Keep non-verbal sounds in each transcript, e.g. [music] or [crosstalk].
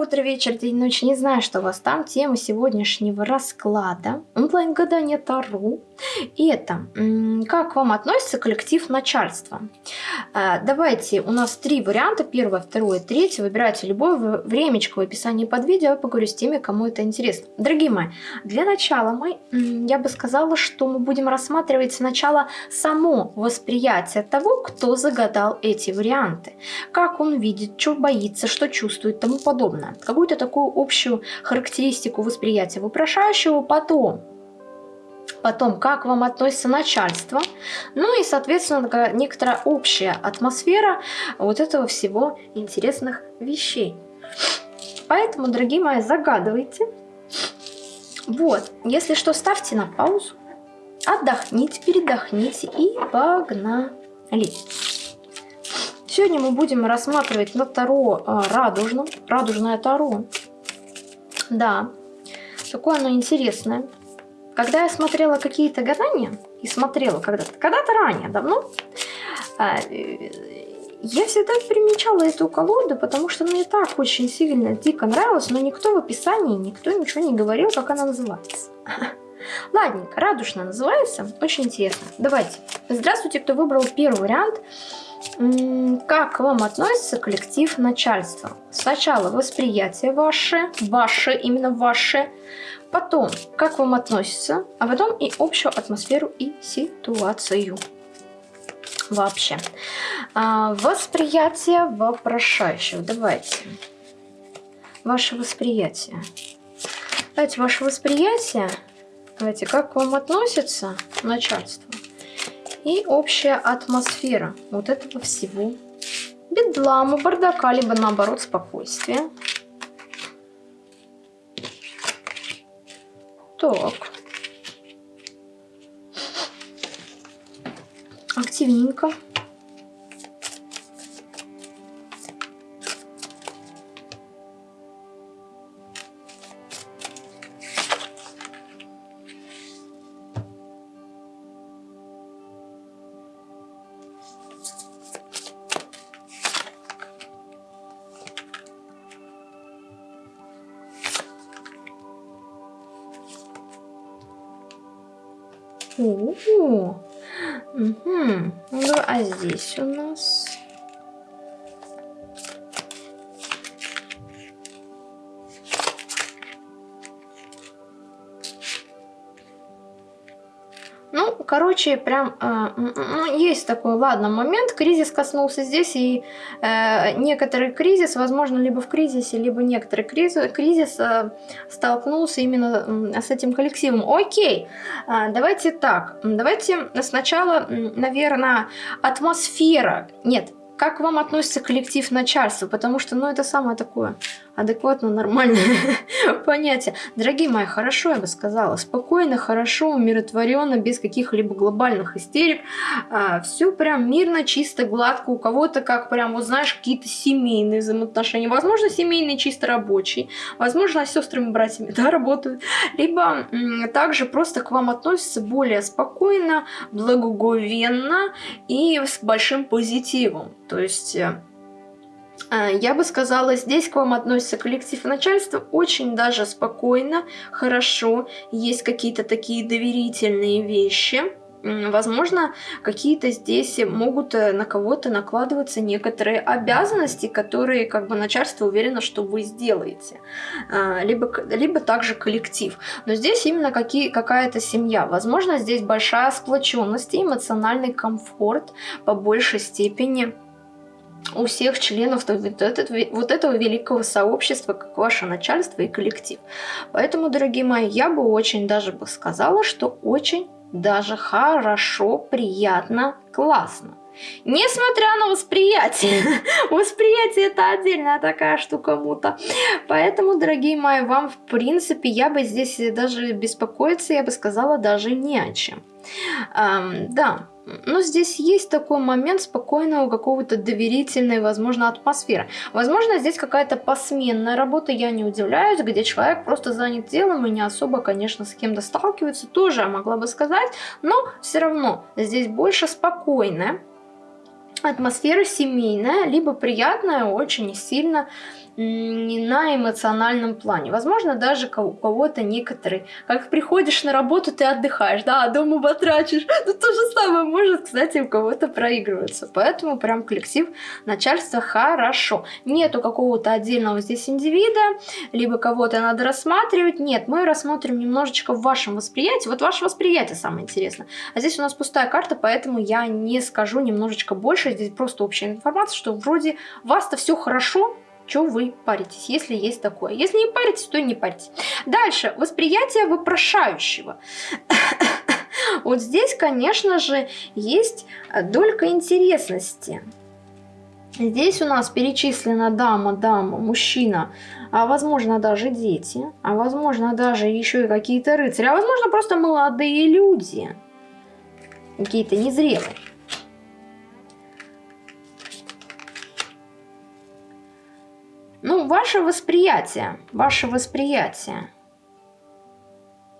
утро, вечер, день, ночь. Не знаю, что у вас там. Тема сегодняшнего расклада. Онлайн-гадание Таро. И это, как вам относится коллектив начальства? А, давайте, у нас три варианта. Первое, второе, третье. Выбирайте любое времечко в описании под видео. Я поговорю с теми, кому это интересно. Дорогие мои, для начала мы, я бы сказала, что мы будем рассматривать сначала само восприятие того, кто загадал эти варианты. Как он видит, что боится, что чувствует тому подобное. Какую-то такую общую характеристику восприятия вопрошающего. Потом потом, как вам относится начальство, ну и, соответственно, некоторая общая атмосфера вот этого всего интересных вещей. Поэтому, дорогие мои, загадывайте. Вот, если что, ставьте на паузу, отдохните, передохните и погнали. Сегодня мы будем рассматривать на Таро а, радужном, радужное Таро. Да, такое оно интересное. Когда я смотрела какие-то гадания, и смотрела когда-то, когда-то ранее, давно, а, я всегда примечала эту колоду, потому что мне так очень сильно, дико нравилось, но никто в описании, никто ничего не говорил, как она называется. [laughs] Ладненько, радужно называется, очень интересно. Давайте. Здравствуйте, кто выбрал первый вариант. Как вам относится коллектив начальства? Сначала восприятие ваше, ваше, именно ваше, потом как вам относится, а потом и общую атмосферу и ситуацию. Вообще. А, восприятие вопрошающего. Давайте. Ваше восприятие. Давайте, ваше восприятие. Давайте, как вам относится начальство? и общая атмосфера вот этого всего. Бедлама, бардака, либо наоборот спокойствие. Так. Активненько. Угу. Угу. Ну, а здесь у нас... короче, прям э, ну, есть такой, ладно, момент, кризис коснулся здесь, и э, некоторый кризис, возможно, либо в кризисе, либо некоторый кризис, кризис э, столкнулся именно э, с этим коллективом. Окей, э, давайте так, давайте сначала, наверное, атмосфера, нет, как вам относится коллектив начальства, потому что, ну, это самое такое адекватно, нормальное [laughs] понятие. Дорогие мои, хорошо, я бы сказала, спокойно, хорошо, умиротворенно, без каких-либо глобальных истерик. А, все прям мирно, чисто, гладко. У кого-то как прям, вот знаешь, какие-то семейные взаимоотношения. Возможно, семейные, чисто рабочие. Возможно, с сестрами, братьями, [laughs] да, работают. Либо также просто к вам относятся более спокойно, благоговенно и с большим позитивом. То есть э, я бы сказала, здесь к вам относится коллектив начальства очень даже спокойно, хорошо. Есть какие-то такие доверительные вещи. Возможно, какие-то здесь могут э, на кого-то накладываться некоторые обязанности, которые как бы начальство уверено, что вы сделаете. А, либо, либо также коллектив. Но здесь именно какая-то семья. Возможно, здесь большая сплоченность и эмоциональный комфорт по большей степени у всех членов вот, этого великого сообщества, как ваше начальство и коллектив. Поэтому, дорогие мои, я бы очень даже бы сказала, что очень даже хорошо, приятно, классно. Несмотря на восприятие. [laughs] восприятие это отдельная такая штука мута. Поэтому, дорогие мои, вам в принципе, я бы здесь даже беспокоиться, я бы сказала, даже не о чем. Эм, да, но здесь есть такой момент спокойного какого-то доверительной, возможно, атмосферы. Возможно, здесь какая-то посменная работа, я не удивляюсь, где человек просто занят делом и не особо, конечно, с кем-то сталкивается, тоже я могла бы сказать, но все равно здесь больше спокойная атмосфера семейная, либо приятная, очень сильно на эмоциональном плане. Возможно, даже у кого-то некоторые, как приходишь на работу, ты отдыхаешь, да, а дома батрачишь. [laughs] Ну, то же самое может, кстати, у кого-то проигрываться. Поэтому прям коллектив начальства хорошо. Нету какого-то отдельного здесь индивида, либо кого-то надо рассматривать. Нет, мы рассмотрим немножечко в вашем восприятии. Вот ваше восприятие самое интересное. А здесь у нас пустая карта, поэтому я не скажу немножечко больше. Здесь просто общая информация, что вроде вас-то все хорошо, что вы паритесь, если есть такое. Если не паритесь, то не паритесь. Дальше, восприятие вопрошающего. [coughs] Вот здесь, конечно же, есть долька интересности. Здесь у нас перечислена дама, дама, мужчина, а возможно даже дети, а возможно даже еще и какие-то рыцари, а возможно просто молодые люди, какие-то незрелые. Ваше восприятие, ваше восприятие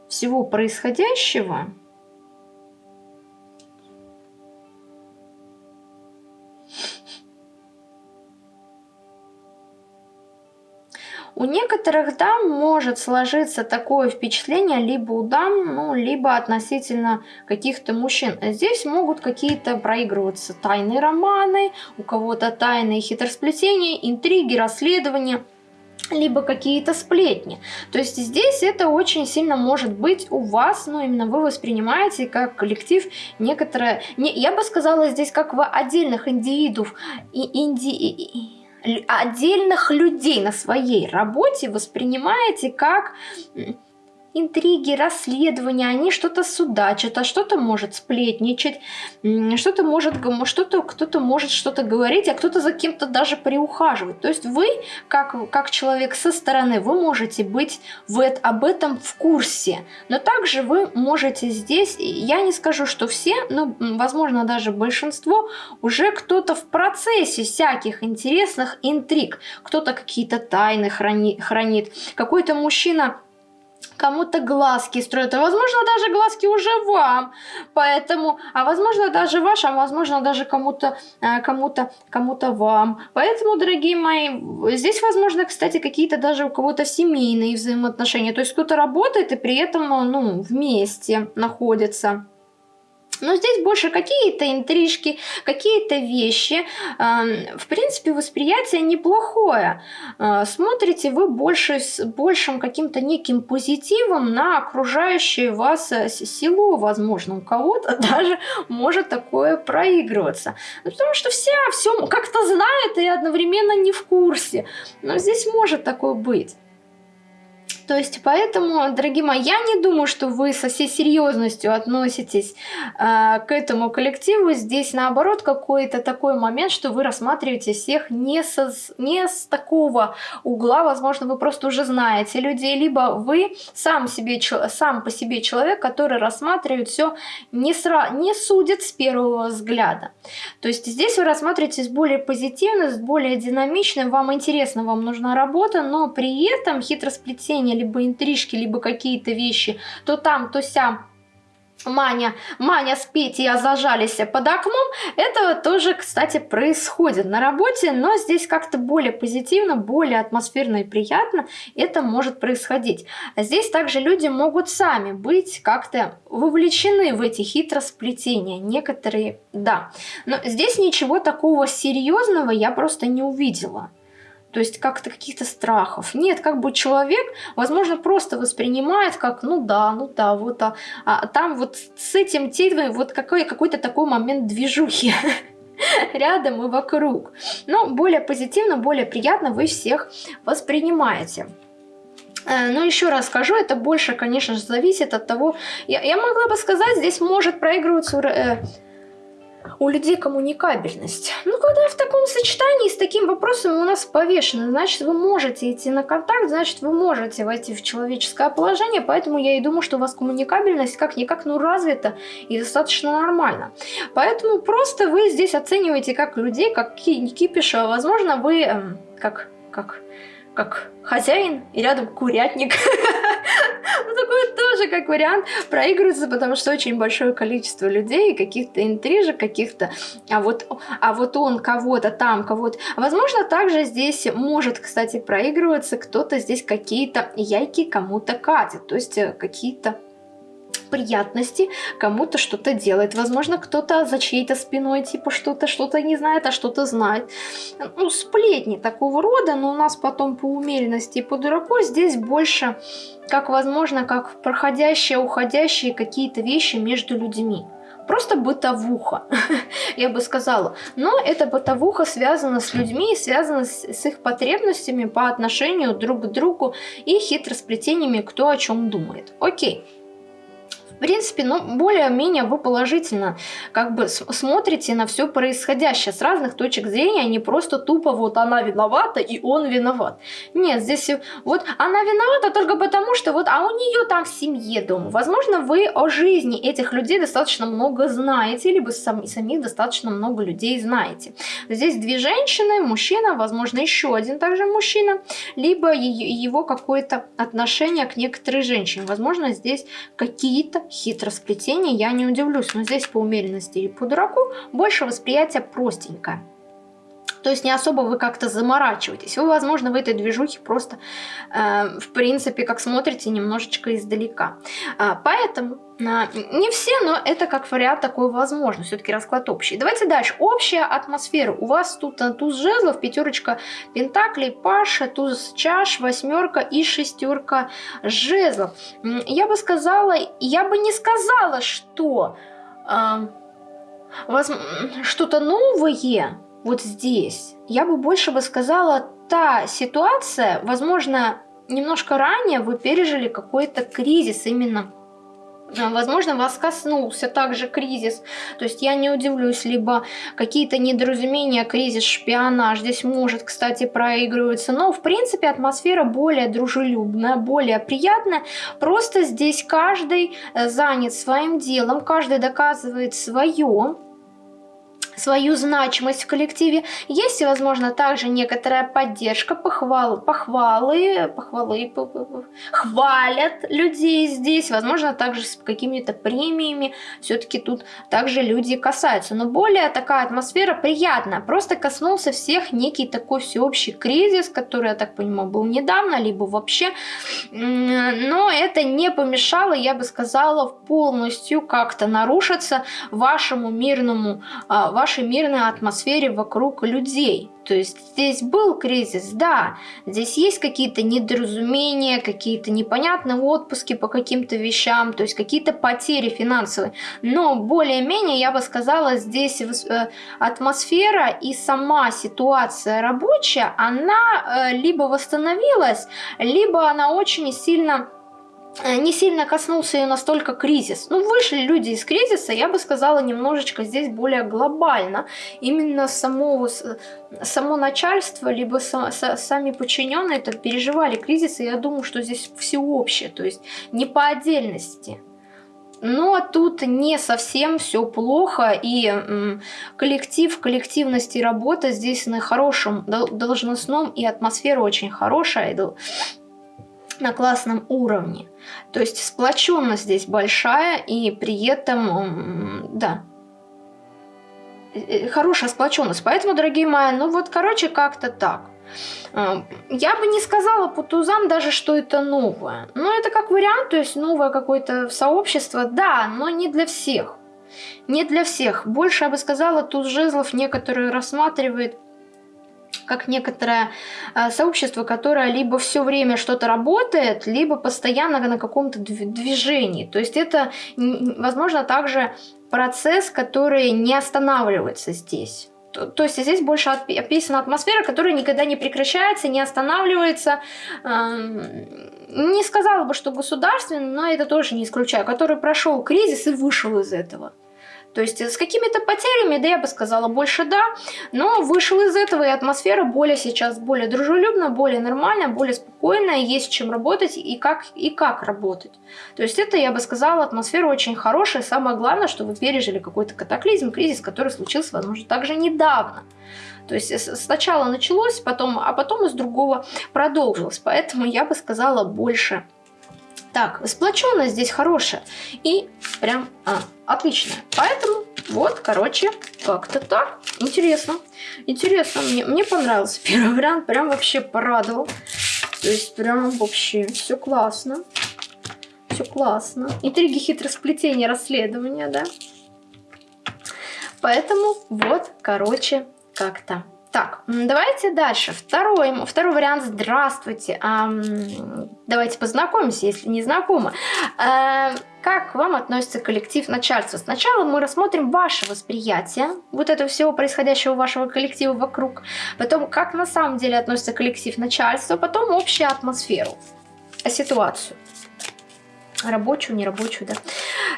всего происходящего – У некоторых дам может сложиться такое впечатление либо у дам, ну, либо относительно каких-то мужчин. Здесь могут какие-то проигрываться тайные романы, у кого-то тайные хитросплетения, интриги, расследования либо какие-то сплетни. То есть здесь это очень сильно может быть у вас, но именно вы воспринимаете как коллектив некоторое, не, я бы сказала здесь как в отдельных индивидуов, и инди, отдельных людей на своей работе воспринимаете как интриги, расследования, они что-то судачат, а что-то может сплетничать, что-то может, что-то кто-то может что-то говорить, а кто-то за кем-то даже приухаживать. То есть вы, как, как человек со стороны, вы можете быть в, об этом в курсе, но также вы можете здесь, я не скажу, что все, но возможно даже большинство, уже кто-то в процессе всяких интересных интриг, кто-то какие-то тайны храни, хранит, какой-то мужчина кому-то глазки строят, а возможно даже глазки уже вам, поэтому, а возможно даже вашим, а возможно даже кому-то, э, кому-то, кому-то вам, поэтому, дорогие мои, здесь возможно, кстати, какие-то даже у кого-то семейные взаимоотношения, то есть кто-то работает и при этом, ну, вместе находится. Но здесь больше какие-то интрижки, какие-то вещи. В принципе, восприятие неплохое. А, смотрите вы больше с большим каким-то неким позитивом на окружающее вас э, село, возможно, у кого-то [laughs] даже может такое проигрываться. Ну, потому что все все как-то знают и одновременно не в курсе. Но здесь может такое быть. То есть, поэтому, дорогие мои, я не думаю, что вы со всей серьезностью относитесь э, к этому коллективу. Здесь, наоборот, какой-то такой момент, что вы рассматриваете всех не, со, не с такого угла. Возможно, вы просто уже знаете людей, либо вы сам, себе, сам по себе человек, который рассматривает все не, сра, не судит с первого взгляда. То есть, здесь вы рассматриваете с более позитивно, более динамичным, вам интересно, вам нужна работа, но при этом хитросплетение либо интрижки, либо какие-то вещи, то там, то сям Маня, Маня с Петей зажались под окном, это тоже, кстати, происходит на работе, но здесь как-то более позитивно, более атмосферно и приятно это может происходить. Здесь также люди могут сами быть как-то вовлечены в эти хитросплетения, некоторые, да. Но здесь ничего такого серьезного я просто не увидела то есть как-то каких-то страхов. Нет, как бы человек, возможно, просто воспринимает как, ну да, ну да, вот, а, а там вот с этим телом вот какой, какой-то такой момент движухи [laughs] рядом и вокруг. Но более позитивно, более приятно вы всех воспринимаете. Э, но еще раз скажу, это больше, конечно же, зависит от того... Я, я могла бы сказать, здесь может проигрываться... У людей коммуникабельность. Ну, когда в таком сочетании с таким вопросом у нас повешено, значит, вы можете идти на контакт, значит, вы можете войти в человеческое положение, поэтому я и думаю, что у вас коммуникабельность как-никак, ну, развита и достаточно нормально. Поэтому просто вы здесь оцениваете как людей, как кипиша. Возможно, вы эм, как, как как хозяин и рядом курятник. [laughs] [laughs] Ну, такое тоже, как вариант проигрывается, потому что очень большое количество людей, каких-то интрижек, каких-то... А вот, а вот он кого-то там, кого-то... Возможно, также здесь может, кстати, проигрываться кто-то здесь какие-то яйки кому-то катит. То есть э, какие-то приятности кому-то что-то делает. Возможно, кто-то за чьей-то спиной типа что-то, что-то не знает, а что-то знает. Ну, сплетни такого рода, но у нас потом по умеренности и по дураку здесь больше, как возможно, как проходящие, уходящие какие-то вещи между людьми просто бытовуха, [laughs] я бы сказала. Но эта бытовуха связана с людьми, связана с, с их потребностями по отношению друг к другу и хитросплетениями, кто о чем думает. Окей принципе, ну, более-менее вы положительно как бы смотрите на все происходящее с разных точек зрения, а не просто тупо вот она виновата и он виноват. Нет, здесь вот она виновата только потому, что вот, а у нее там в семье дома. Возможно, вы о жизни этих людей достаточно много знаете, либо сам, самих достаточно много людей знаете. Здесь две женщины, мужчина, возможно, еще один также мужчина, либо его какое-то отношение к некоторой женщине. Возможно, здесь какие-то хитросплетение, я не удивлюсь, но здесь по умеренности и по дураку больше восприятие простенькое. То есть не особо вы как-то заморачиваетесь. Вы, возможно, в этой движухе просто, э, в принципе, как смотрите, немножечко издалека. Э, поэтому не все, но это как вариант такой возможно. Все-таки расклад общий. Давайте дальше. Общая атмосфера. У вас тут э, туз жезлов, пятерочка пентаклей, паша, туз чаш, восьмерка и шестерка жезлов. Я бы сказала, я бы не сказала, что э, что-то новое вот здесь. Я бы больше бы сказала, та ситуация, возможно, немножко ранее вы пережили какой-то кризис именно а, возможно, вас коснулся также кризис. То есть я не удивлюсь, либо какие-то недоразумения, кризис, шпионаж. Здесь может, кстати, проигрываться. Но, в принципе, атмосфера более дружелюбная, более приятная. Просто здесь каждый э, занят своим делом, каждый доказывает свое свою значимость в коллективе. Есть, возможно, также некоторая поддержка, похвалы, похвалы, похвалы, хвалят людей здесь. Возможно, также с какими-то премиями. Все-таки тут также люди касаются. Но более такая атмосфера приятная. Просто коснулся всех некий такой всеобщий кризис, который, я так понимаю, был недавно, либо вообще. Но это не помешало, я бы сказала, полностью как-то нарушиться вашему мирному, а, вашему вашей мирной атмосфере вокруг людей. То есть здесь был кризис, да, здесь есть какие-то недоразумения, какие-то непонятные отпуски по каким-то вещам, то есть какие-то потери финансовые. Но более-менее, я бы сказала, здесь э, атмосфера и сама ситуация рабочая, она э, либо восстановилась, либо она очень сильно не сильно коснулся ее настолько кризис. Ну, вышли люди из кризиса, я бы сказала, немножечко здесь более глобально. Именно само, само начальство, либо са, са, сами подчиненные это переживали кризис, и я думаю, что здесь всеобщее, то есть не по отдельности. Но тут не совсем все плохо, и коллектив, коллективность и работа здесь на хорошем должностном, и атмосфера очень хорошая, на классном уровне. То есть сплоченность здесь большая, и при этом, да, э, э, хорошая сплоченность. Поэтому, дорогие мои, ну вот, короче, как-то так. Э, я бы не сказала по тузам даже, что это новое. Но это как вариант, то есть новое какое-то сообщество, да, но не для всех. Не для всех. Больше, я бы сказала, туз жезлов некоторые рассматривает как некоторое э, сообщество, которое либо все время что-то работает, либо постоянно на каком-то движении. То есть это, возможно, также процесс, который не останавливается здесь. То, то есть здесь больше описана атмосфера, которая никогда не прекращается, не останавливается. Эм, не сказала бы, что государственный, но это тоже не исключаю, который прошел кризис и вышел из этого. То есть с какими-то потерями, да я бы сказала, больше да, но вышел из этого, и атмосфера более сейчас более дружелюбная, более нормальная, более спокойная, есть чем работать и как, и как работать. То есть это, я бы сказала, атмосфера очень хорошая, самое главное, что вы пережили какой-то катаклизм, кризис, который случился, возможно, также недавно. То есть сначала началось, потом, а потом из другого продолжилось. Поэтому я бы сказала больше Так, сплоченность здесь хорошая. И прям а, отличная. Поэтому вот, короче, как-то так. Интересно. Интересно. Мне, мне понравился [laughs] первый вариант. Прям вообще порадовал. То есть прям вообще все классно. Все классно. Интриги, хитросплетения, расследования, да? Поэтому вот, короче, как-то так, давайте дальше. Второй, второй вариант. Здравствуйте. Эм, давайте познакомимся, если не знакомы. Э, как к вам относится коллектив начальства? Сначала мы рассмотрим ваше восприятие вот этого всего происходящего вашего коллектива вокруг. Потом, как на самом деле относится коллектив начальства. Потом общую атмосферу, ситуацию. Рабочую, нерабочую, да.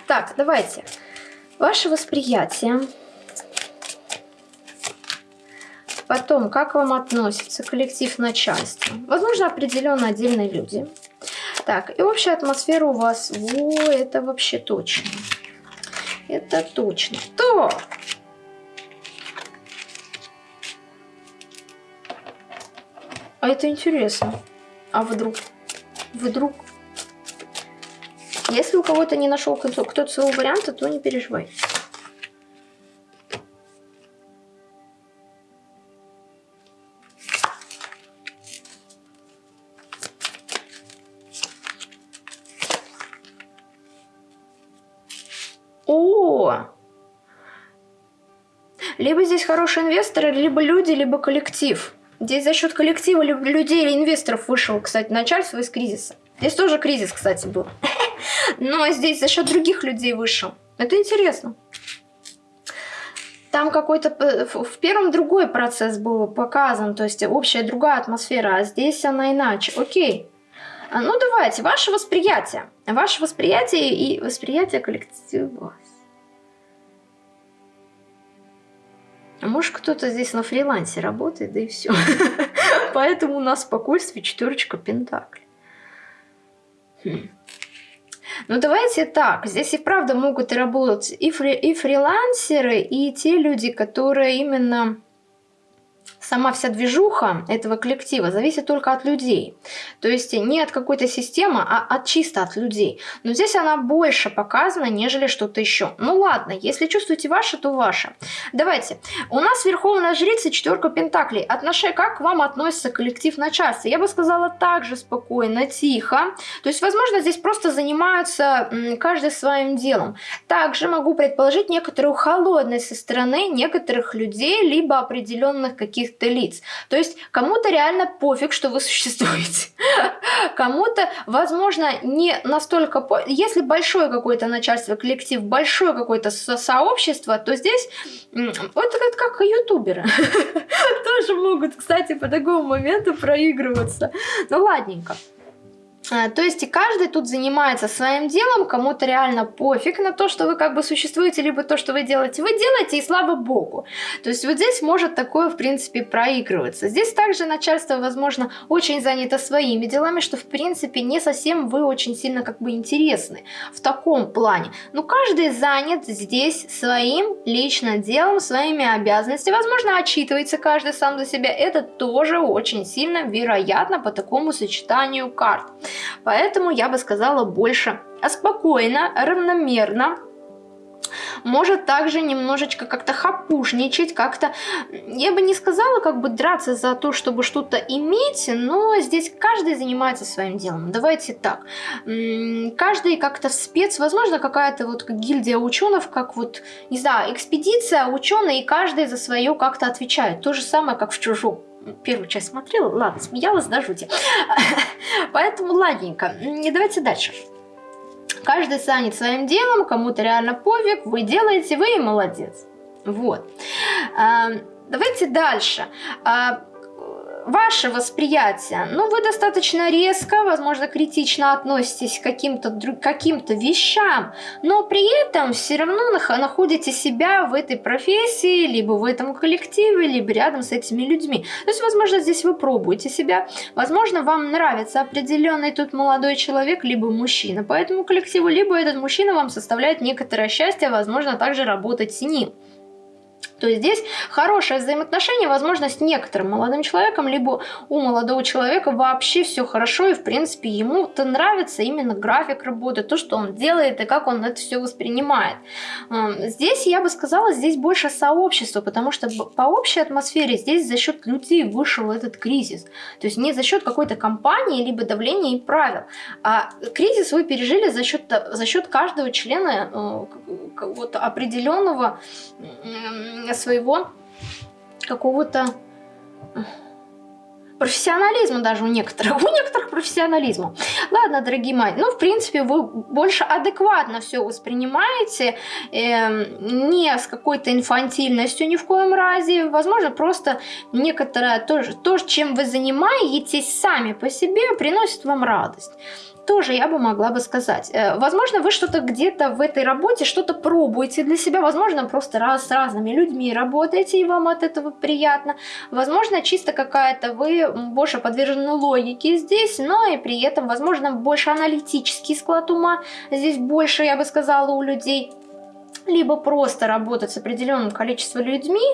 Так, давайте. Ваше восприятие Потом, как вам относится коллектив начальства? Возможно, определенно отдельные люди. Так, и общая атмосфера у вас, во, это вообще точно. Это точно. То! А это интересно. А вдруг? Вдруг? Если у кого-то не нашел кто-то своего варианта, то не переживайте. Хорошие инвесторы, либо люди, либо коллектив. Здесь за счет коллектива людей или инвесторов вышел, кстати, начальство из кризиса. Здесь тоже кризис, кстати, был. [laughs] Но здесь за счет других людей вышел. Это интересно. Там какой-то в первом другой процесс был показан, то есть общая другая атмосфера, а здесь она иначе. Окей. А, ну давайте, ваше восприятие. Ваше восприятие и восприятие коллектива. А может кто-то здесь на фрилансе работает, да и все. [laughs] Поэтому у нас спокойствие четверочка пентаклей. Хм. Ну давайте так, здесь и правда могут работать и, фри и фрилансеры, и те люди, которые именно сама вся движуха этого коллектива зависит только от людей. То есть не от какой-то системы, а от чисто от людей. Но здесь она больше показана, нежели что-то еще. Ну ладно, если чувствуете ваше, то ваше. Давайте. У нас Верховная Жрица, четверка Пентаклей. Отношение, как к вам относится коллектив начальства? Я бы сказала так же спокойно, тихо. То есть, возможно, здесь просто занимаются каждый своим делом. Также могу предположить некоторую холодность со стороны некоторых людей, либо определенных каких-то каких-то лиц. То есть кому-то реально пофиг, что вы [laughs] существуете. Кому-то, возможно, не настолько... Если большое какое-то начальство, коллектив, большое какое-то со сообщество, то здесь вот это как ютуберы. [laughs] Тоже могут, кстати, по такому моменту проигрываться. Ну ладненько. А, то есть и каждый тут занимается своим делом, кому-то реально пофиг на то, что вы как бы существуете, либо то, что вы делаете. Вы делаете, и слава богу. То есть вот здесь может такое, в принципе, проигрываться. Здесь также начальство, возможно, очень занято своими делами, что, в принципе, не совсем вы очень сильно как бы интересны в таком плане. Но каждый занят здесь своим личным делом, своими обязанностями. Возможно, отчитывается каждый сам за себя. Это тоже очень сильно вероятно по такому сочетанию карт. Поэтому я бы сказала больше спокойно, равномерно, может также немножечко как-то хапушничать, как-то, я бы не сказала, как бы драться за то, чтобы что-то иметь, но здесь каждый занимается своим делом. Давайте так, каждый как-то спец, возможно, какая-то вот гильдия ученых, как вот, не знаю, экспедиция ученые, и каждый за свое как-то отвечает. То же самое, как в чужом первую часть смотрела, ладно, смеялась до жути. [laughs] Поэтому ладненько. И давайте дальше. Каждый занят своим делом, кому-то реально пофиг, вы делаете, вы и молодец. Вот. А, давайте дальше. Ваше восприятие, ну, вы достаточно резко, возможно, критично относитесь к каким-то каким, -то, вещам, но при этом все равно находите себя в этой профессии, либо в этом коллективе, либо рядом с этими людьми. То есть, возможно, здесь вы пробуете себя, возможно, вам нравится определенный тут молодой человек, либо мужчина по этому коллективу, либо этот мужчина вам составляет некоторое счастье, возможно, также работать с ним. То есть здесь хорошее взаимоотношение, возможно, с некоторым молодым человеком, либо у молодого человека вообще все хорошо, и в принципе ему-то нравится именно график работы, то, что он делает и как он это все воспринимает. Здесь, я бы сказала, здесь больше сообщества, потому что по общей атмосфере здесь за счет людей вышел этот кризис. То есть не за счет какой-то компании, либо давления и правил. А кризис вы пережили за счет, за счет каждого члена э, вот определенного своего какого-то профессионализма даже у некоторых, у некоторых профессионализма. Ладно, дорогие мои, ну, в принципе, вы больше адекватно все воспринимаете, э, не с какой-то инфантильностью ни в коем разе, возможно, просто некоторое то, то, чем вы занимаетесь сами по себе, приносит вам радость тоже я бы могла бы сказать. Э, возможно, вы что-то где-то в этой работе, что-то пробуете для себя, возможно, просто раз с разными людьми работаете, и вам от этого приятно. Возможно, чисто какая-то вы больше подвержены логике здесь, но и при этом, возможно, больше аналитический склад ума здесь больше, я бы сказала, у людей. Либо просто работать с определенным количеством людьми,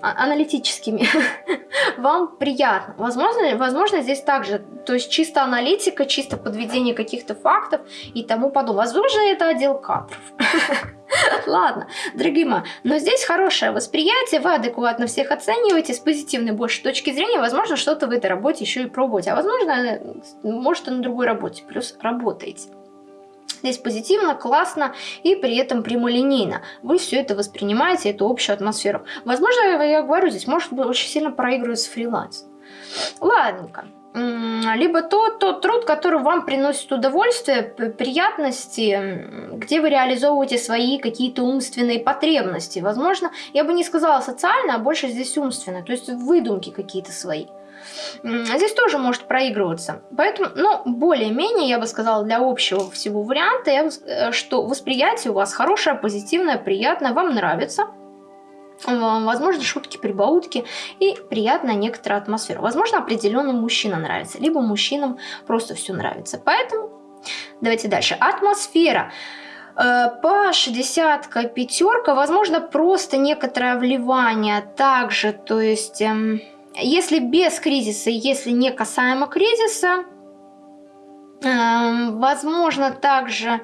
аналитическими, [laughs] вам приятно. Возможно, возможно, здесь также, то есть чисто аналитика, чисто подведение каких-то фактов и тому подобное. Возможно, это отдел кадров. [laughs] Ладно, дорогие мои, но здесь хорошее восприятие, вы адекватно всех оцениваете, с позитивной больше точки зрения, возможно, что-то в этой работе еще и пробуете, а возможно, может, и на другой работе, плюс работаете. Здесь позитивно, классно и при этом прямолинейно. Вы все это воспринимаете, эту общую атмосферу. Возможно, я говорю, здесь может быть очень сильно проигрывается фриланс. Ладненько либо тот, тот труд, который вам приносит удовольствие, приятности, где вы реализовываете свои какие-то умственные потребности. Возможно, я бы не сказала социально, а больше здесь умственно, то есть выдумки какие-то свои. Здесь тоже может проигрываться. Поэтому, ну, более-менее, я бы сказала, для общего всего варианта, я, э, что восприятие у вас хорошее, позитивное, приятное, вам нравится. Возможно, шутки, прибаутки и приятная некоторая атмосфера. Возможно, определенным мужчина нравится, либо мужчинам просто все нравится. Поэтому давайте дальше. Атмосфера э, по 60 пятерка, возможно, просто некоторое вливание также, то есть эм, если без кризиса, если не касаемо кризиса, э, возможно также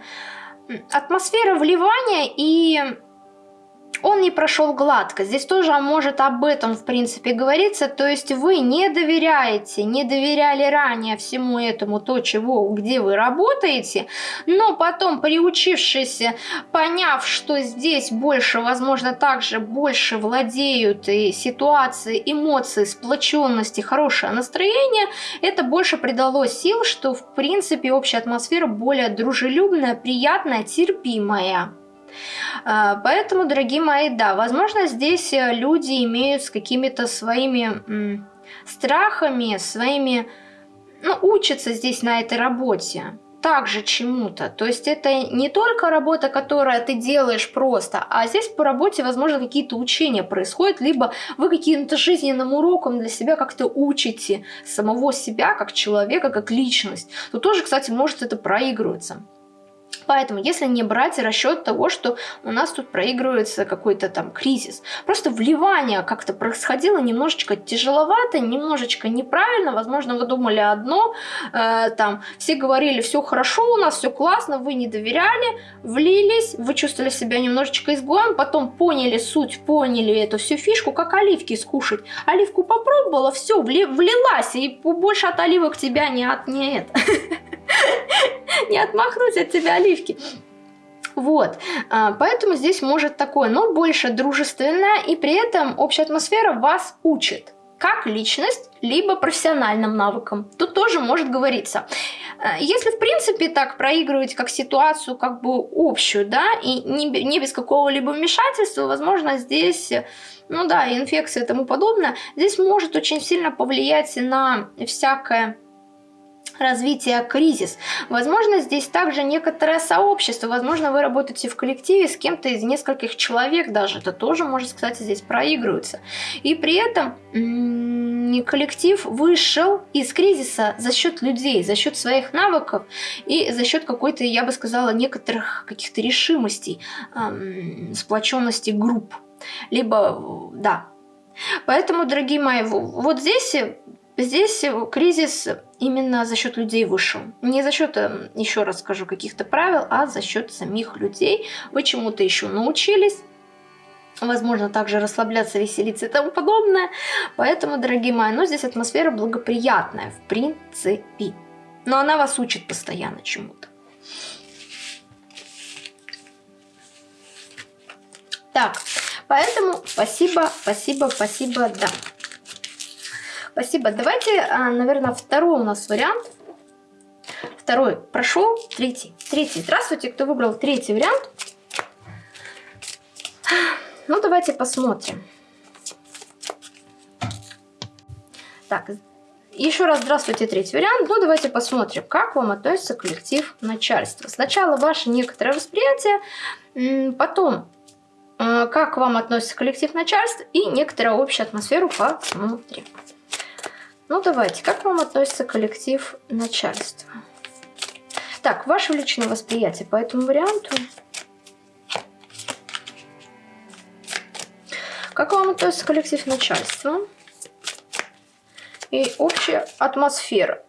атмосфера вливания и он не прошел гладко. Здесь тоже может об этом, в принципе, говориться. То есть вы не доверяете, не доверяли ранее всему этому, то, чего, где вы работаете, но потом, приучившись, поняв, что здесь больше, возможно, также больше владеют и ситуации, эмоции, сплоченности, хорошее настроение, это больше придало сил, что, в принципе, общая атмосфера более дружелюбная, приятная, терпимая. А, поэтому, дорогие мои, да, возможно, здесь э, люди имеют с какими-то своими страхами, своими... Ну, учатся здесь на этой работе также чему-то. То есть это не только работа, которая ты делаешь просто, а здесь по работе, возможно, какие-то учения происходят, либо вы каким-то жизненным уроком для себя как-то учите самого себя, как человека, как личность. То тоже, кстати, может это проигрываться. Поэтому, если не брать расчет того, что у нас тут проигрывается какой-то там кризис, просто вливание как-то происходило немножечко тяжеловато, немножечко неправильно, возможно, вы думали одно, э, там, все говорили, все хорошо у нас, все классно, вы не доверяли, влились, вы чувствовали себя немножечко изгоем, потом поняли суть, поняли эту всю фишку, как оливки скушать. Оливку попробовала, все, вли, влилась, и больше от оливок тебя не от [laughs] не отмахнуть от тебя оливки. Вот, а, поэтому здесь может такое, но больше дружественное, и при этом общая атмосфера вас учит как личность, либо профессиональным навыкам. Тут тоже может говориться. А, если, в принципе, так проигрывать как ситуацию, как бы общую, да, и не, не без какого-либо вмешательства, возможно, здесь, ну да, инфекция и тому подобное, здесь может очень сильно повлиять на всякое развития кризис. Возможно, здесь также некоторое сообщество, возможно, вы работаете в коллективе с кем-то из нескольких человек даже, это тоже может, кстати, здесь проигрываться. И при этом коллектив вышел из кризиса за счет людей, за счет своих навыков и за счет какой-то, я бы сказала, некоторых каких-то решимостей, сплоченности групп. либо, да. Поэтому, дорогие мои, вот здесь Здесь кризис именно за счет людей вышел. Не за счет, э, еще раз скажу, каких-то правил, а за счет самих людей. Вы чему-то еще научились. Возможно, также расслабляться, веселиться и тому подобное. Поэтому, дорогие мои, ну здесь атмосфера благоприятная, в принципе. Но она вас учит постоянно чему-то. Так, поэтому спасибо, спасибо, спасибо, да. Спасибо. Давайте, а, наверное, второй у нас вариант. Второй прошел, третий. Третий. Здравствуйте, кто выбрал третий вариант. Ну, давайте посмотрим. Так, еще раз здравствуйте, третий вариант. Ну, давайте посмотрим, как вам относится коллектив начальства. Сначала ваше некоторое восприятие, потом э, как вам относится коллектив начальства и некоторая общая атмосферу посмотрим. Ну, давайте, как вам относится коллектив начальства? Так, ваше личное восприятие по этому варианту. Как вам относится коллектив начальства? И общая атмосфера.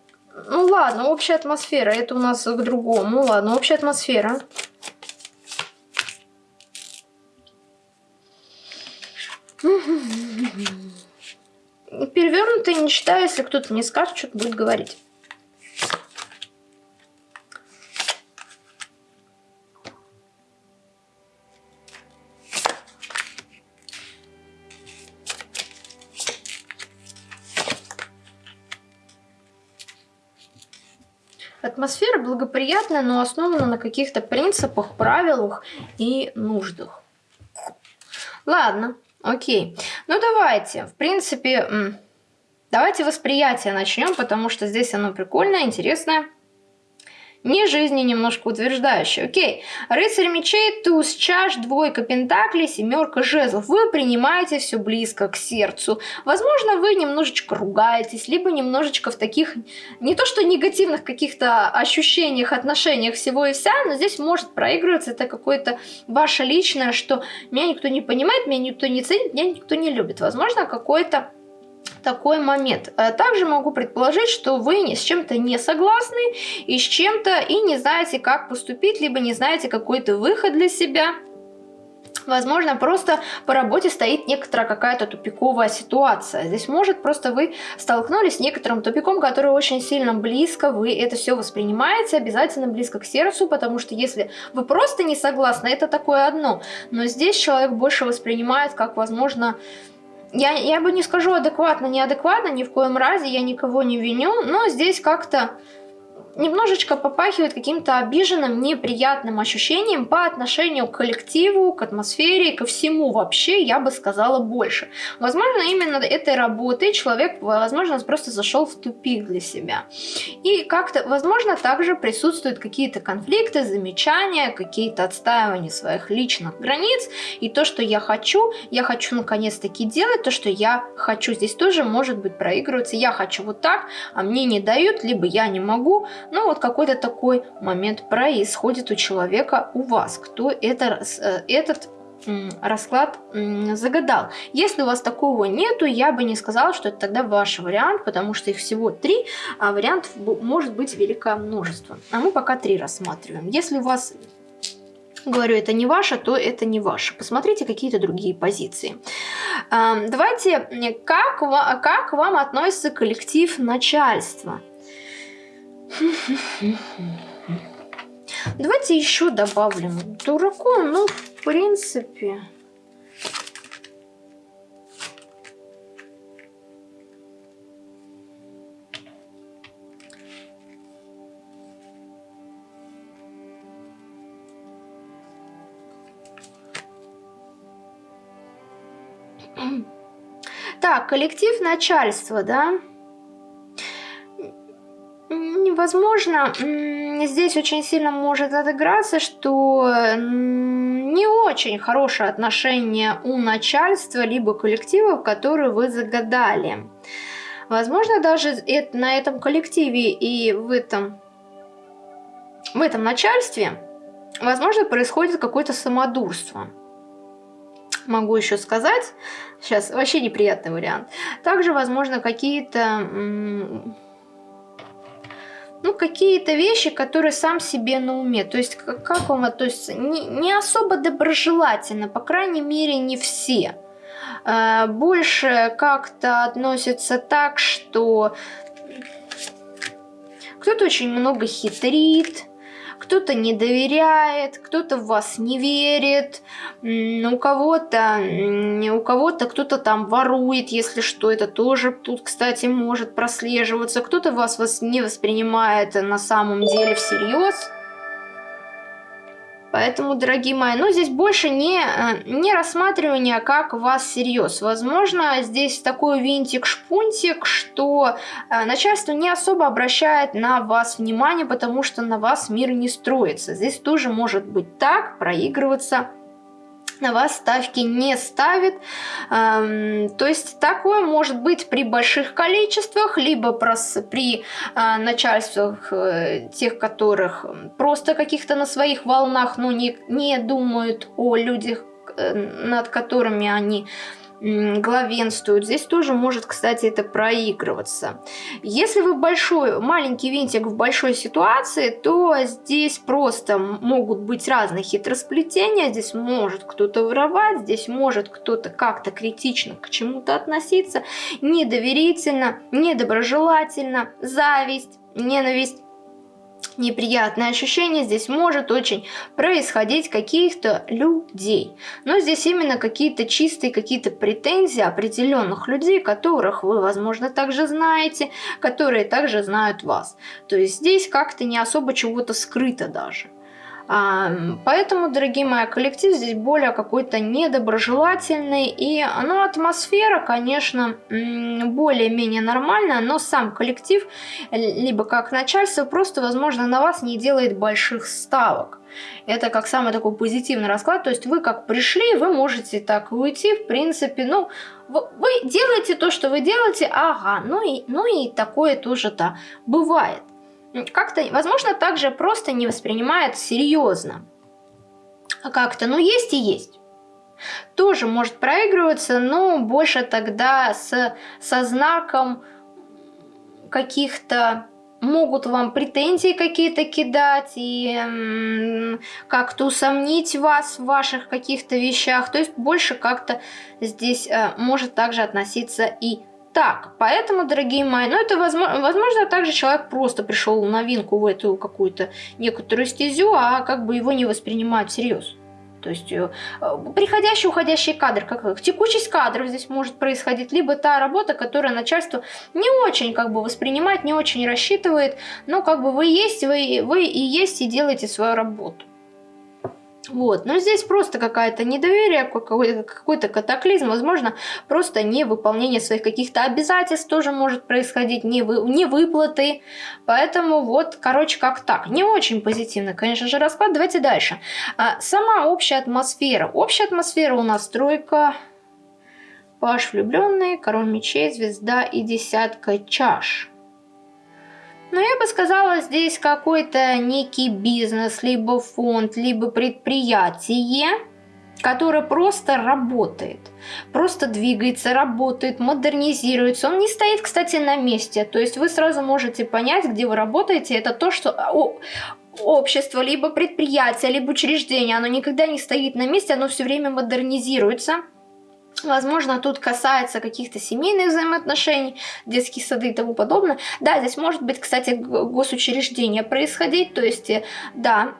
Ну ладно, общая атмосфера, это у нас к другому. Ну ладно, общая атмосфера. Перевернутый не читаю, если кто-то не скажет, что-то будет говорить. Атмосфера благоприятная, но основана на каких-то принципах, правилах и нуждах. Ладно, окей. Ну давайте, в принципе, давайте восприятие начнем, потому что здесь оно прикольное, интересное не жизни немножко утверждающий. Окей, рыцарь мечей, туз чаш, двойка пентаклей, семерка жезлов. Вы принимаете все близко к сердцу. Возможно, вы немножечко ругаетесь, либо немножечко в таких, не то что негативных каких-то ощущениях, отношениях всего и вся, но здесь может проигрываться это какое-то ваше личное, что меня никто не понимает, меня никто не ценит, меня никто не любит. Возможно, какое-то такой момент. Э, также могу предположить, что вы с чем-то не согласны и с чем-то и не знаете, как поступить, либо не знаете какой-то выход для себя. Возможно, просто по работе стоит некоторая какая-то тупиковая ситуация. Здесь может просто вы столкнулись с некоторым тупиком, который очень сильно близко, вы это все воспринимаете, обязательно близко к сердцу, потому что если вы просто не согласны, это такое одно. Но здесь человек больше воспринимает как, возможно, я, я бы не скажу адекватно, неадекватно, ни в коем разе, я никого не виню, но здесь как-то немножечко попахивает каким-то обиженным, неприятным ощущением по отношению к коллективу, к атмосфере, ко всему вообще, я бы сказала, больше. Возможно, именно этой работой человек, возможно, просто зашел в тупик для себя. И как-то, возможно, также присутствуют какие-то конфликты, замечания, какие-то отстаивания своих личных границ. И то, что я хочу, я хочу наконец-таки делать то, что я хочу. Здесь тоже может быть проигрываться. Я хочу вот так, а мне не дают, либо я не могу, ну вот какой-то такой момент происходит у человека, у вас, кто это, э, этот расклад загадал. Если у вас такого нету, я бы не сказала, что это тогда ваш вариант, потому что их всего три, а вариантов может быть великое множество. А мы пока три рассматриваем. Если у вас говорю, это не ваше, то это не ваше. Посмотрите какие-то другие позиции. Давайте, как, как вам относится коллектив начальства? Давайте еще добавим дураку, ну, в принципе... Так, коллектив начальства, да? Возможно, здесь очень сильно может отыграться, что не очень хорошее отношение у начальства либо коллективов, которые вы загадали. Возможно, даже на этом коллективе и в этом, в этом начальстве, возможно, происходит какое-то самодурство. могу еще сказать, сейчас вообще неприятный вариант. Также, возможно, какие-то ну, какие-то вещи, которые сам себе на уме. То есть, как, вам относится? Не, не особо доброжелательно, по крайней мере, не все. Э, больше как-то относится так, что кто-то очень много хитрит, кто-то не доверяет, кто-то в вас не верит, у кого-то у кого-то кто-то там ворует, если что, это тоже тут, кстати, может прослеживаться, кто-то вас, вас не воспринимает на самом деле всерьез. Поэтому, дорогие мои, ну здесь больше не, э, не рассматривание, как вас всерьез. Возможно, здесь такой винтик-шпунтик, что э, начальство не особо обращает на вас внимание, потому что на вас мир не строится. Здесь тоже может быть так, проигрываться на вас ставки не ставит. Эм, то есть такое может быть при больших количествах, либо при э, начальствах э, тех, которых просто каких-то на своих волнах, но не, не думают о людях, э, над которыми они главенствуют. Здесь тоже может, кстати, это проигрываться. Если вы большой, маленький винтик в большой ситуации, то здесь просто могут быть разные хитросплетения. Здесь может кто-то воровать, здесь может кто-то как-то критично к чему-то относиться, недоверительно, недоброжелательно, зависть, ненависть неприятное ощущение здесь может очень происходить каких-то людей. Но здесь именно какие-то чистые, какие-то претензии определенных людей, которых вы, возможно, также знаете, которые также знают вас. То есть здесь как-то не особо чего-то скрыто даже. Поэтому, дорогие мои, коллектив здесь более какой-то недоброжелательный. И ну, атмосфера, конечно, более-менее нормальная, но сам коллектив, либо как начальство, просто, возможно, на вас не делает больших ставок. Это как самый такой позитивный расклад. То есть вы как пришли, вы можете так уйти, в принципе, ну, вы делаете то, что вы делаете, ага, ну и, ну и такое тоже-то бывает как-то, возможно, также просто не воспринимает серьезно. А как-то, ну есть и есть. Тоже может проигрываться, но больше тогда с, со знаком каких-то могут вам претензии какие-то кидать и как-то усомнить вас в ваших каких-то вещах. То есть больше как-то здесь э, может также относиться и так, поэтому, дорогие мои, ну это возможно, возможно также человек просто пришел новинку в эту какую-то некоторую стезю, а как бы его не воспринимают всерьез. То есть э, приходящий, уходящий кадр, как текучесть кадров здесь может происходить, либо та работа, которая начальство не очень как бы воспринимает, не очень рассчитывает, но как бы вы есть, вы, вы и есть и делаете свою работу. Вот, но здесь просто какая-то недоверие, какой-то какой катаклизм, возможно, просто невыполнение своих каких-то обязательств тоже может происходить, не выплаты, поэтому вот, короче, как так. Не очень позитивно, конечно же, расклад. Давайте дальше. А, сама общая атмосфера. Общая атмосфера у нас тройка, паш влюбленный, король мечей, звезда и десятка чаш. Но я бы сказала, здесь какой-то некий бизнес, либо фонд, либо предприятие, которое просто работает, просто двигается, работает, модернизируется. Он не стоит, кстати, на месте. То есть вы сразу можете понять, где вы работаете. Это то, что общество, либо предприятие, либо учреждение, оно никогда не стоит на месте, оно все время модернизируется Возможно, тут касается каких-то семейных взаимоотношений, детские сады и тому подобное. Да, здесь может быть, кстати, госучреждение происходить, то есть, э, да,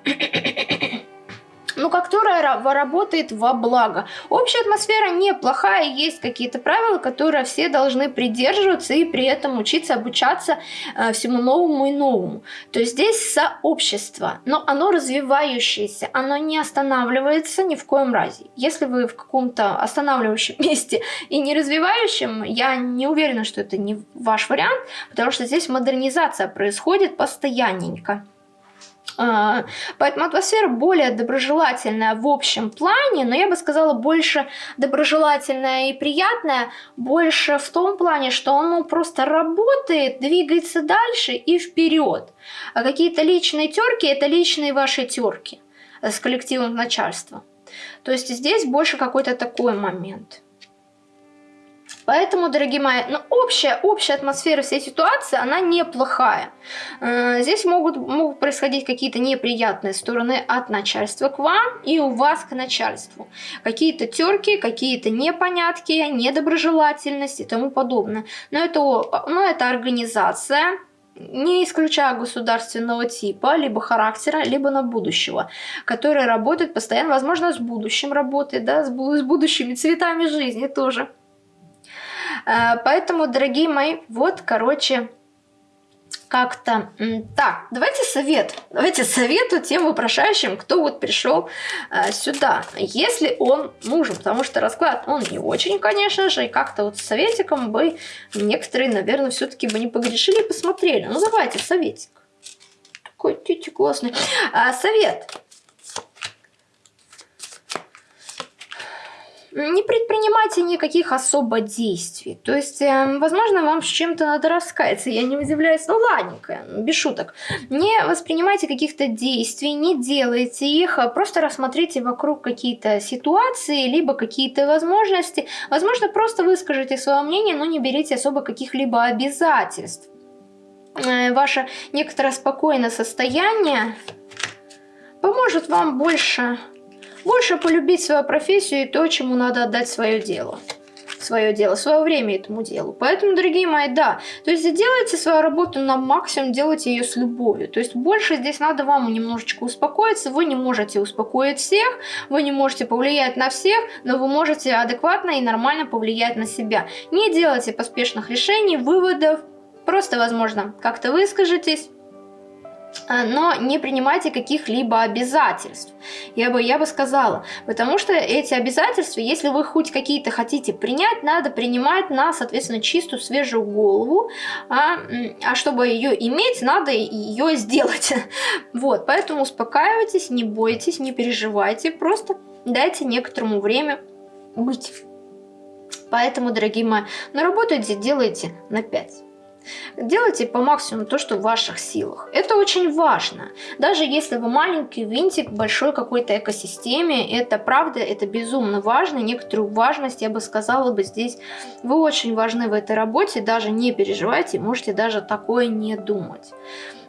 но которая работает во благо. Общая атмосфера неплохая, есть какие-то правила, которые все должны придерживаться и при этом учиться, обучаться э, всему новому и новому. То есть здесь сообщество, но оно развивающееся, оно не останавливается ни в коем разе. Если вы в каком-то останавливающем [laughs] месте и не развивающем, я не уверена, что это не ваш вариант, потому что здесь модернизация происходит постоянненько. А, поэтому атмосфера более доброжелательная в общем плане, но я бы сказала больше доброжелательная и приятная, больше в том плане, что оно просто работает, двигается дальше и вперед. А какие-то личные терки это личные ваши терки с коллективом начальства. То есть здесь больше какой-то такой момент. Поэтому, дорогие мои, ну, общая, общая атмосфера всей ситуации, она неплохая. Э, здесь могут, могут происходить какие-то неприятные стороны от начальства к вам и у вас к начальству. Какие-то терки, какие-то непонятки, недоброжелательность и тому подобное. Но это, но это организация, не исключая государственного типа, либо характера, либо на будущего, который работает постоянно, возможно, с будущим работает, да, с, с будущими цветами жизни тоже. Э, поэтому, дорогие мои, вот, короче, как-то... Так, давайте совет. Давайте совету тем вопрошающим, кто вот пришел э, сюда. Если он нужен, потому что расклад, он не очень, конечно же, и как-то вот с советиком бы некоторые, наверное, все-таки бы не погрешили и посмотрели. Ну, давайте, советик. Такой тетя классный. А, совет. Не предпринимайте никаких особо действий. То есть, э, возможно, вам с чем-то надо раскаяться. Я не удивляюсь, ну ладненько, без шуток. Не воспринимайте каких-то действий, не делайте их, а просто рассмотрите вокруг какие-то ситуации, либо какие-то возможности. Возможно, просто выскажите свое мнение, но не берите особо каких-либо обязательств. Э, ваше некоторое спокойное состояние поможет вам больше больше полюбить свою профессию и то, чему надо отдать свое дело свое дело, свое время этому делу. Поэтому, дорогие мои, да, то есть делайте свою работу на максимум, делайте ее с любовью. То есть больше здесь надо вам немножечко успокоиться. Вы не можете успокоить всех, вы не можете повлиять на всех, но вы можете адекватно и нормально повлиять на себя. Не делайте поспешных решений, выводов, просто, возможно, как-то выскажитесь но не принимайте каких-либо обязательств. Я бы, я бы сказала, потому что эти обязательства, если вы хоть какие-то хотите принять, надо принимать на, соответственно, чистую, свежую голову, а, а чтобы ее иметь, надо ее сделать. [laughs] Вот, поэтому успокаивайтесь, не бойтесь, не переживайте, просто дайте некоторому время быть. Поэтому, дорогие мои, на работу делайте на 5. Делайте по максимуму то, что в ваших силах. Это очень важно. Даже если вы маленький винтик в большой какой-то экосистеме, это правда, это безумно важно. Некоторую важность, я бы сказала бы здесь, вы очень важны в этой работе, даже не переживайте, можете даже такое не думать.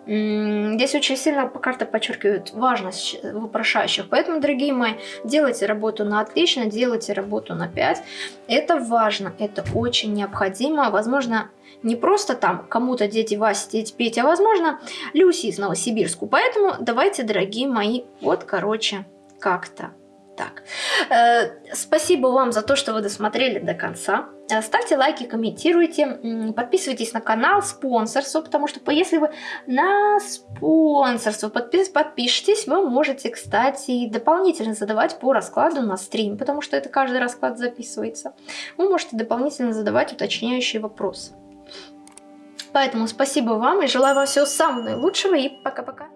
Здесь очень сильно по карте подчеркивают важность вопрошающих. Поэтому, дорогие мои, делайте работу на отлично, делайте работу на 5. Это важно, это очень необходимо. Возможно, не просто там кому-то дети Вася, дети Петя, а возможно Люси из Новосибирску. Поэтому давайте, дорогие мои, вот короче, как-то так. Э, спасибо вам за то, что вы досмотрели до конца. Э, ставьте лайки, комментируйте, подписывайтесь на канал, спонсорство, потому что если вы на спонсорство подпис подпишетесь, вы можете, кстати, дополнительно задавать по раскладу на стрим, потому что это каждый расклад записывается. Вы можете дополнительно задавать уточняющие вопросы. Поэтому спасибо вам и желаю вам всего самого наилучшего и пока-пока.